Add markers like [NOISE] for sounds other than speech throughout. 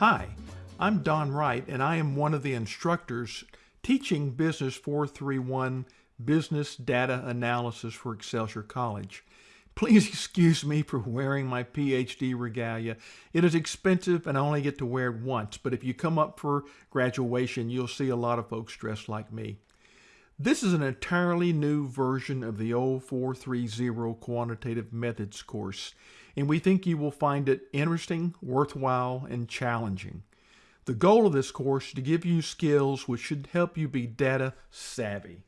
Hi, I'm Don Wright, and I am one of the instructors teaching Business 431 Business Data Analysis for Excelsior College. Please [LAUGHS] excuse me for wearing my PhD regalia. It is expensive and I only get to wear it once, but if you come up for graduation, you'll see a lot of folks dressed like me. This is an entirely new version of the 0430 Quantitative Methods course, and we think you will find it interesting, worthwhile, and challenging. The goal of this course is to give you skills which should help you be data savvy.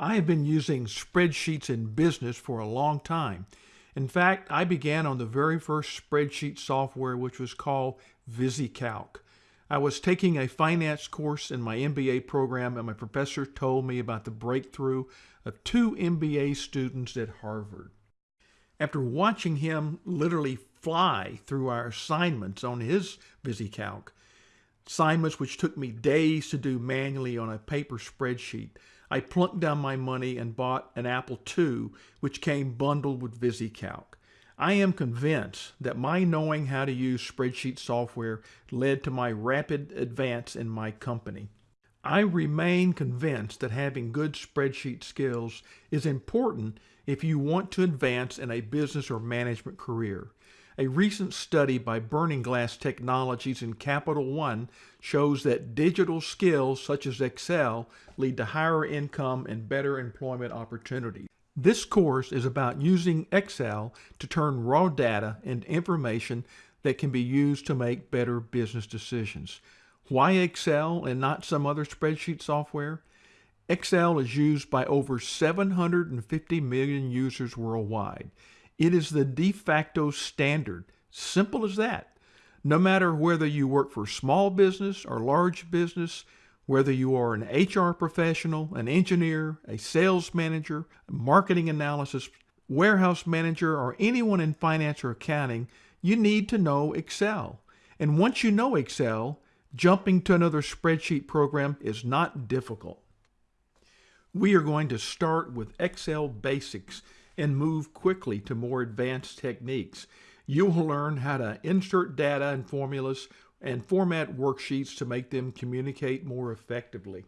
I have been using spreadsheets in business for a long time. In fact, I began on the very first spreadsheet software which was called VisiCalc. I was taking a finance course in my MBA program and my professor told me about the breakthrough of two MBA students at Harvard. After watching him literally fly through our assignments on his VisiCalc, assignments which took me days to do manually on a paper spreadsheet, I plunked down my money and bought an Apple II, which came bundled with VisiCalc. I am convinced that my knowing how to use spreadsheet software led to my rapid advance in my company. I remain convinced that having good spreadsheet skills is important if you want to advance in a business or management career. A recent study by Burning Glass Technologies and Capital One shows that digital skills such as Excel lead to higher income and better employment opportunities. This course is about using Excel to turn raw data into information that can be used to make better business decisions. Why Excel and not some other spreadsheet software? Excel is used by over 750 million users worldwide. It is the de facto standard. Simple as that. No matter whether you work for small business or large business, whether you are an HR professional, an engineer, a sales manager, marketing analysis, warehouse manager, or anyone in finance or accounting, you need to know Excel. And once you know Excel, jumping to another spreadsheet program is not difficult. We are going to start with Excel basics and move quickly to more advanced techniques. You will learn how to insert data and formulas and format worksheets to make them communicate more effectively.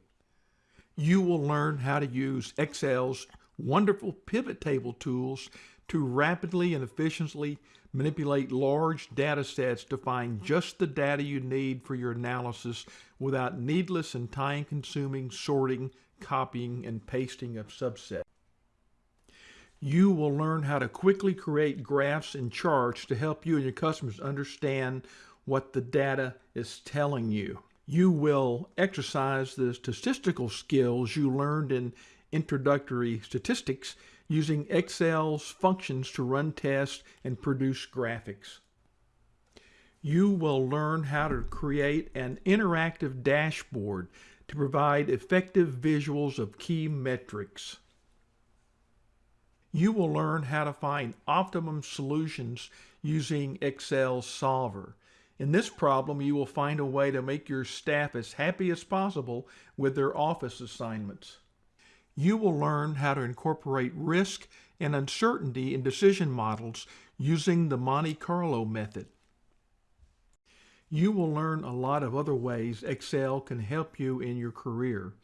You will learn how to use Excel's wonderful pivot table tools to rapidly and efficiently manipulate large data sets to find just the data you need for your analysis without needless and time-consuming sorting, copying, and pasting of subsets. You will learn how to quickly create graphs and charts to help you and your customers understand what the data is telling you. You will exercise the statistical skills you learned in introductory statistics using Excel's functions to run tests and produce graphics. You will learn how to create an interactive dashboard to provide effective visuals of key metrics. You will learn how to find optimum solutions using Excel Solver. In this problem, you will find a way to make your staff as happy as possible with their office assignments. You will learn how to incorporate risk and uncertainty in decision models using the Monte Carlo method. You will learn a lot of other ways Excel can help you in your career.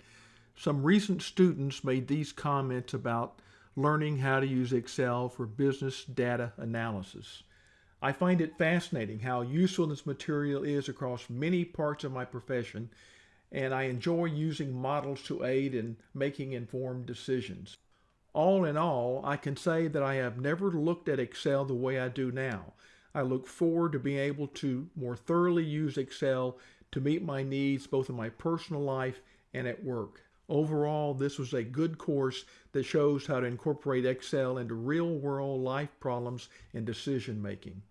Some recent students made these comments about learning how to use Excel for business data analysis. I find it fascinating how useful this material is across many parts of my profession, and I enjoy using models to aid in making informed decisions. All in all, I can say that I have never looked at Excel the way I do now. I look forward to being able to more thoroughly use Excel to meet my needs both in my personal life and at work. Overall, this was a good course that shows how to incorporate Excel into real-world life problems and decision making.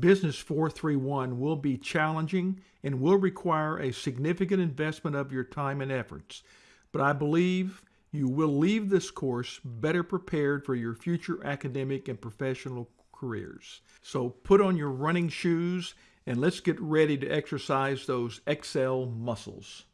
Business 431 will be challenging and will require a significant investment of your time and efforts, but I believe you will leave this course better prepared for your future academic and professional careers. So put on your running shoes and let's get ready to exercise those Excel muscles.